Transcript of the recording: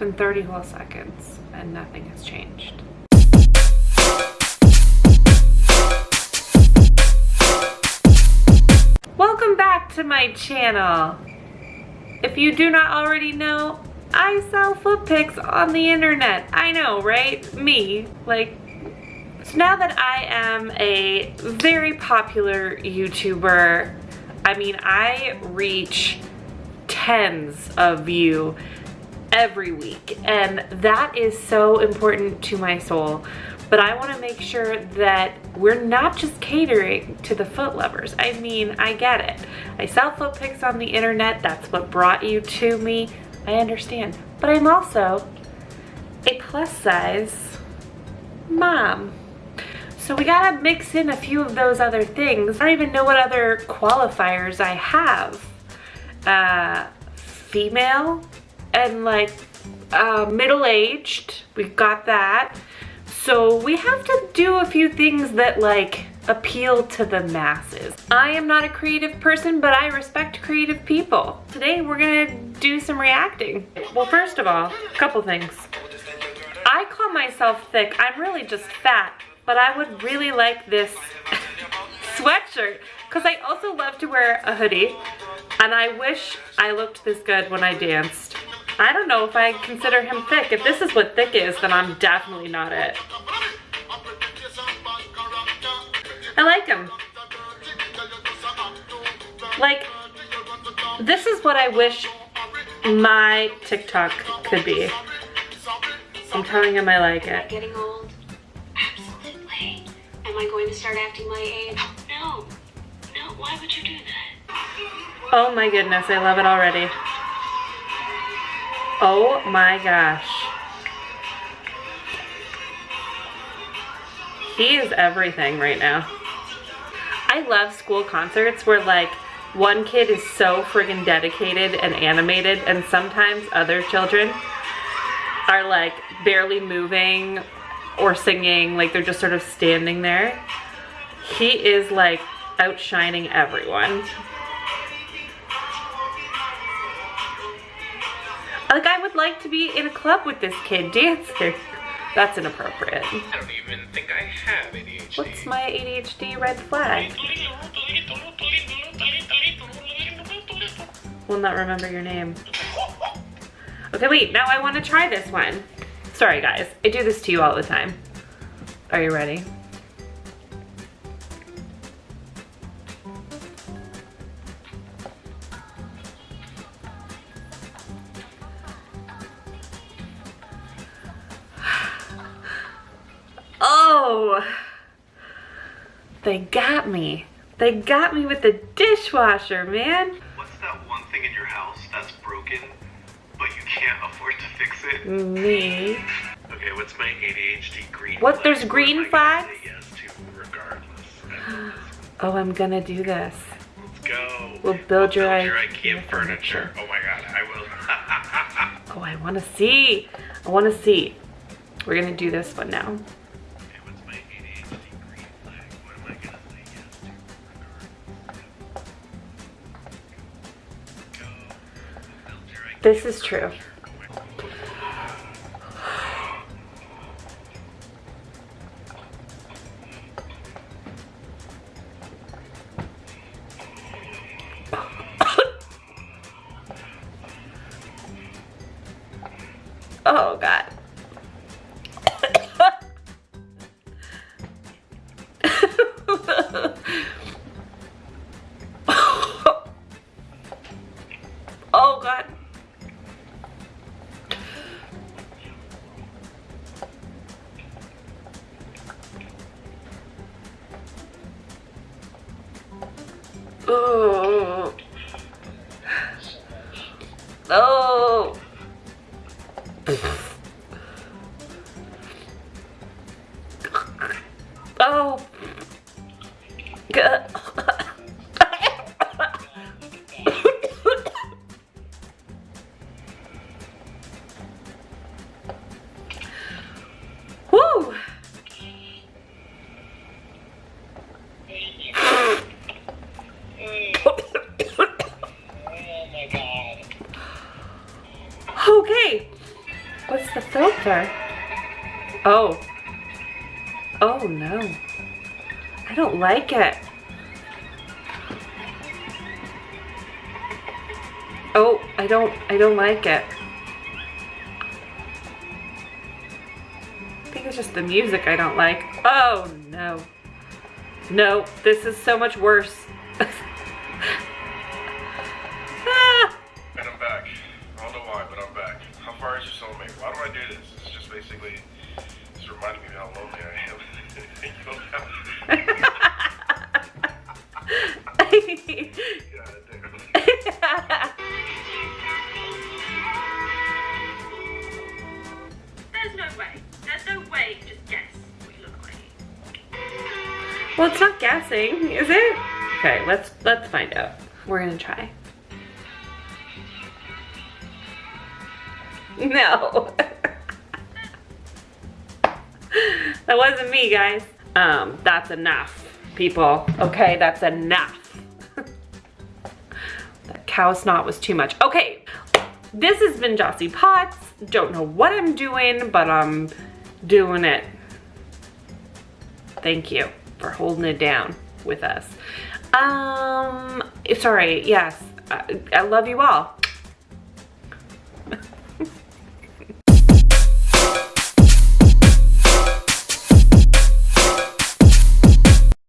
been 30 whole seconds and nothing has changed. Welcome back to my channel. If you do not already know, I sell foot pics on the internet. I know, right? Me. Like, so now that I am a very popular YouTuber, I mean, I reach tens of you every week and that is so important to my soul but I want to make sure that we're not just catering to the foot lovers. I mean, I get it. I sell foot pics on the internet. That's what brought you to me. I understand. But I'm also a plus size mom. So we gotta mix in a few of those other things. I don't even know what other qualifiers I have. Uh, female and like uh, middle-aged. We've got that. So we have to do a few things that like appeal to the masses. I am not a creative person, but I respect creative people. Today we're gonna do some reacting. Well, first of all, a couple things. I call myself thick. I'm really just fat, but I would really like this sweatshirt because I also love to wear a hoodie and I wish I looked this good when I danced. I don't know if I consider him thick. If this is what thick is, then I'm definitely not it. I like him. Like, this is what I wish my TikTok could be. I'm telling him I like it. Getting old? Absolutely. Am I going to start acting my age? No. No, why would you do that? Oh my goodness, I love it already. Oh my gosh. He is everything right now. I love school concerts where like one kid is so friggin' dedicated and animated and sometimes other children are like barely moving or singing, like they're just sort of standing there. He is like outshining everyone. Like I would like to be in a club with this kid dancing. That's inappropriate. I don't even think I have ADHD. What's my ADHD red flag? Will not remember your name. Okay, wait, now I want to try this one. Sorry guys, I do this to you all the time. Are you ready? They got me. They got me with the dishwasher, man. What's that one thing in your house that's broken, but you can't afford to fix it? Me. Okay, what's my ADHD green What, flag? there's green What am I gonna flags? yes. Oh, I'm gonna do this. Let's go. We'll build your build your IKEA IKEA furniture. furniture. Oh my god, I will. Oh, I wanna see. I wanna see. We're gonna do this one now. This is true. Oh god. Oh. Oh. Okay. What's the filter? Oh. Oh no. I don't like it. Oh, I don't, I don't like it. I think it's just the music I don't like. Oh no. No, this is so much worse. Soulmate? I do this? It's just basically, it's reminding me of how lonely I am. You don't have- damn. There's no way. There's no way you just guess what you look like. well, it's not guessing, is it? Okay, let's let's find out. We're gonna try. No. that wasn't me, guys. Um, that's enough, people. Okay, that's enough. that cow snot was too much. Okay, this has been Jossie Potts. Don't know what I'm doing, but I'm doing it. Thank you for holding it down with us. Um, sorry, yes, I, I love you all.